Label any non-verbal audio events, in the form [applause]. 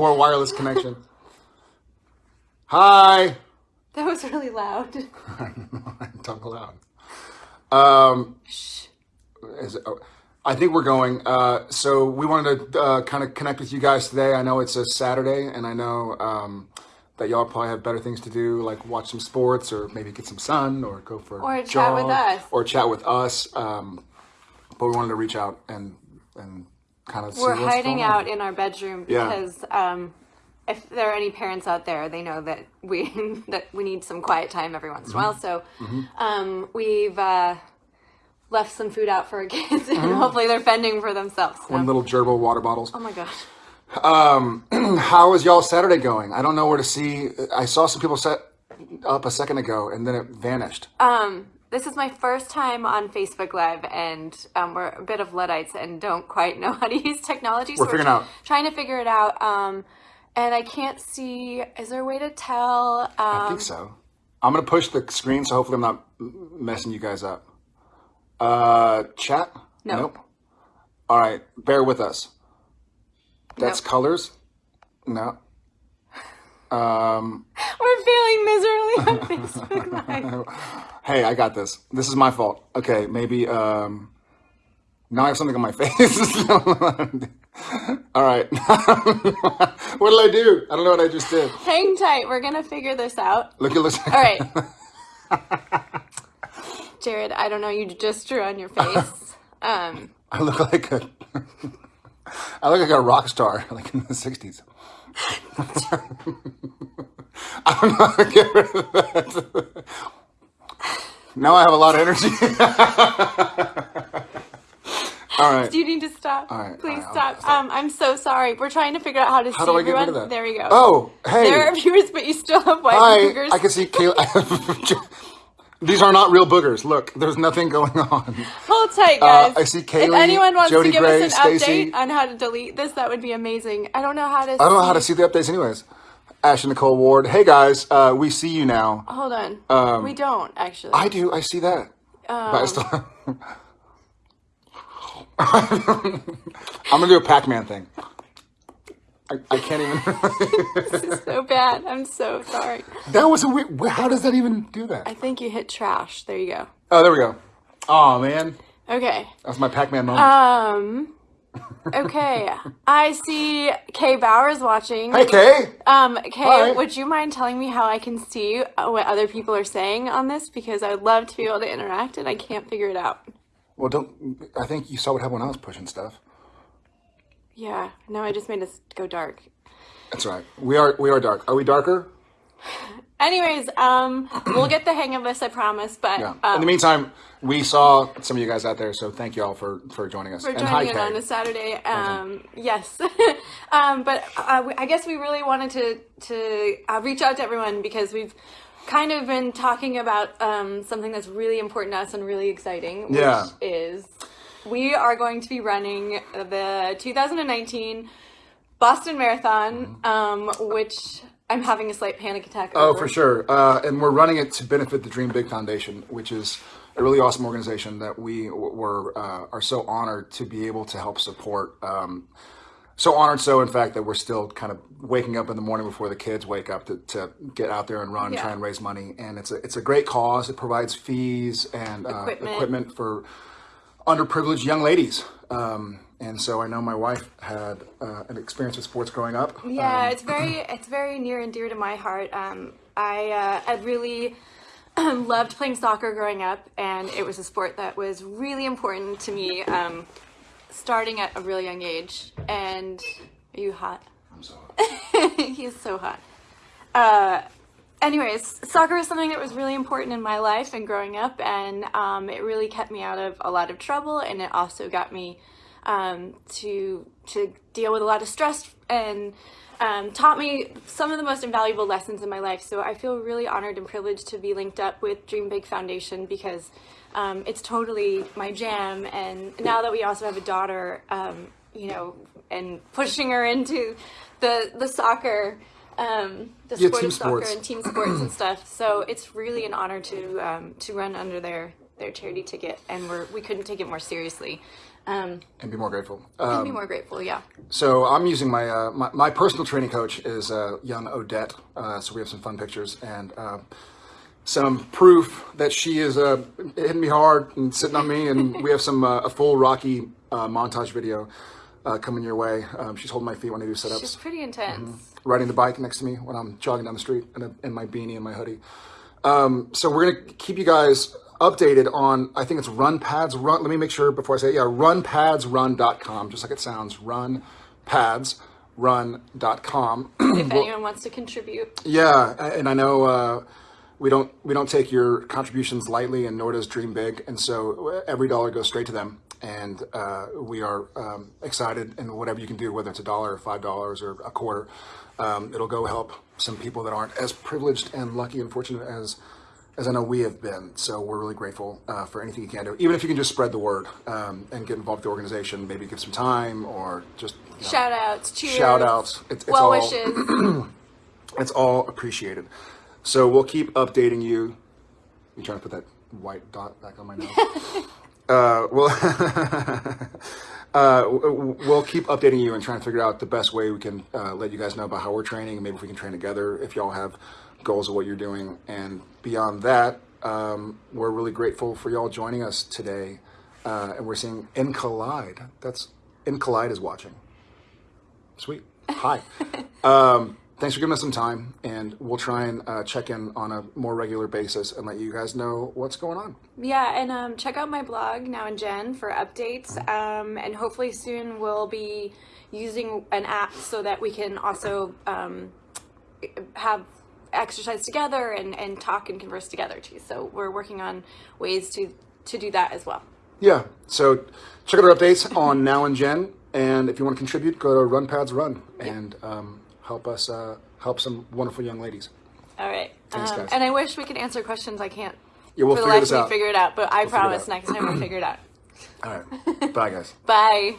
Poor wireless connection. Hi. That was really loud. [laughs] Talk loud. Um, is it, oh, I think we're going. Uh, so we wanted to uh, kind of connect with you guys today. I know it's a Saturday, and I know um, that y'all probably have better things to do, like watch some sports, or maybe get some sun, or go for Or a chat with us. or chat with us. Um, but we wanted to reach out and and kind of We're hiding out in our bedroom Yeah. because um, if there are any parents out there, they know that we [laughs] that we need some quiet time every once in a while. Mm-hmm. So um, we've uh, left some food out for our [laughs] kids, and Mm-hmm. hopefully they're fending for themselves. So- One little gerbil water bottles. oh my gosh. [clears throat] How is y'all Saturday going? I don't know where to see. I saw some people set up a second ago, and then it vanished. Um, this is my first time on Facebook Live, and um, we're a bit of Luddites and don't quite know [laughs] how to use technology. So We're figuring out. Trying to figure it out. Um, and I can't see. Is there a way to tell? I Um, think so. I'm gonna push the screen, so hopefully I'm not messing you guys up. Uh, chat? No. Nope. All right, bear with us. That's Nope. colors. No. [laughs] Um. we're failing miserably on [laughs] Facebook Live. Hey, I got this. This is my fault. Okay, maybe. Um. Now I have something on my [laughs] face. All right. [laughs] what did I do? I don't know what I just did. Hang tight. We're gonna figure this out. Look at this. All right. [laughs] Jared, I don't know. You just drew on your face. Um, I look like a I look like a rock star, like in the '60s. I don't know how to get rid of that. Now I have a lot of energy. [laughs] All right. do you need to stop? All right, Please all right, I'll stop. Um, I'm so sorry. We're trying to figure out how to How see do I get everyone. rid of that? There we go. Oh, hey. There are [laughs] viewers, but you still have white Hi. boogers. I can see Kayla. [laughs] These are not real boogers. Look, there's nothing going on. Hold tight, guys. Uh, I see If anyone wants Jody to give Gray, us an Stacy. update on how to delete this, that would be amazing. I don't know how to. I don't know how to see the updates, anyways. Ash and Nicole Ward. Hey guys, uh, we see you now. Hold on. we don't actually. Um, I do. I see that. but I still. [laughs] I'm gonna do a Pac-Man thing. I, I can't even. [laughs] this is so bad. I'm so sorry. that was a weird. How does that even do that? I think you hit trash. There you go. Oh, there we go. Oh man, Okay. that's my Pac-Man moment. Um. Okay. I see Kay Bowers watching. hey Kay. Um, Kay, Hi. would you mind telling me how I can see what other people are saying on this? Because I would love to be able to interact and I can't figure it out. Well, don't. I think you saw what happened when I was pushing stuff. Yeah. No, I just made us go dark. That's right. We are. We are dark. Are we darker? [laughs] Anyways, um, we'll get the hang of this, I promise. But Yeah. um, In the meantime, we saw some of you guys out there, so thank you all for for joining us. for and hi, joining in on a Saturday. Um, yes, [laughs] um, but uh, we- I guess we really wanted to to uh, reach out to everyone because we've kind of been talking about um, something that's really important to us and really exciting, which Yeah. is we are going to be running the 2019 Boston Marathon, um, which I'm having a slight panic attack. Oh, for sure. Uh, and we're running it to benefit the Dream Big Foundation, which is a really awesome organization that we were uh, are so honored to be able to help support. Um, so honored, so in fact that we're still kind of waking up in the morning before the kids wake up to, to get out there and run, Yeah. try and raise money. And it's a it's a great cause. It provides fees and uh, Equipment. equipment for underprivileged young ladies. Um, and so I know my wife had uh, an experience with sports growing up. Yeah, it's very [clears throat] it's very near and dear to my heart. Um, I uh, I really [clears throat] loved playing soccer growing up, and it was a sport that was really important to me. Um, starting at a really young age. And are you hot? I'm sorry. [laughs] He's so hot. Uh, anyways, soccer was something that was really important in my life and growing up, and um, it really kept me out of a lot of trouble, and it also got me um, to to deal with a lot of stress and um, taught me some of the most invaluable lessons in my life. So I feel really honored and privileged to be linked up with Dream Big Foundation because um, it's totally my jam. And now that we also have a daughter, um, you know, and pushing her into the the soccer, um, the Yeah, sport of soccer sports. and team sports and stuff. So it's really an honor to um, to run under their their charity ticket, and we're we couldn't take it more seriously. Um, and be more grateful. and Um, be more grateful. Yeah. so I'm using my, uh, my my personal training coach is uh, young Odette. Uh, so we have some fun pictures and uh, some proof that she is uh, hitting me hard and sitting on me. And we have some uh, a full Rocky uh, montage video uh, coming your way. Um, she's holding my feet when I do sit-ups. She's pretty intense. riding the bike next to me when I'm jogging down the street in, a, in my beanie and my hoodie. Um, so we're gonna keep you guys updated on. I think it's Run Pads Run. Let me make sure before I say it. Yeah, runpadsrun.com, just like it sounds. Runpadsrun.com. [clears throat] if anyone wants to contribute. yeah, and I know uh, we don't we don't take your contributions lightly, and nor does Dream Big, and so every dollar goes straight to them. And uh, we are um, excited, and whatever you can do, whether it's a dollar or five dollars or a quarter, um, it'll go help some people that aren't as privileged and lucky and fortunate as as I know we have been. So we're really grateful uh, for anything you can do, even if you can just spread the word um, and get involved with the organization, maybe give some time or just you know, Shout outs, cheers, shout outs. It's, it's well all, wishes. [clears throat] it's all appreciated. So we'll keep updating you. You trying to put that white dot back on my nose? [laughs] uh, we'll [laughs] uh, w- w- we'll keep updating you and trying to figure out the best way we can uh, let you guys know about how we're training and maybe if we can train together. If y'all have goals of what you're doing, and beyond that, um, we're really grateful for y'all joining us today. Uh, and we're seeing In Collide. That's In Collide is watching. Sweet. Hi. [laughs] um, thanks for giving us some time, and we'll try and uh, check in on a more regular basis and let you guys know what's going on. Yeah, and um, check out my blog now and Jen for updates. Um, and hopefully soon we'll be using an app so that we can also um, have exercise together and, and talk and converse together too. So we're working on ways to to do that as well. Yeah. So check out our updates on [laughs] Now and Jen, and if you want to contribute, go to Run Pads Run and um, help us uh, help some wonderful young ladies. All right. Thanks, um, guys. and I wish we could answer questions. I can't. Yeah, we'll for the figure life this out. figure it out, but I it promise next time we'll figure it out. All right. [laughs] Bye, guys. Bye.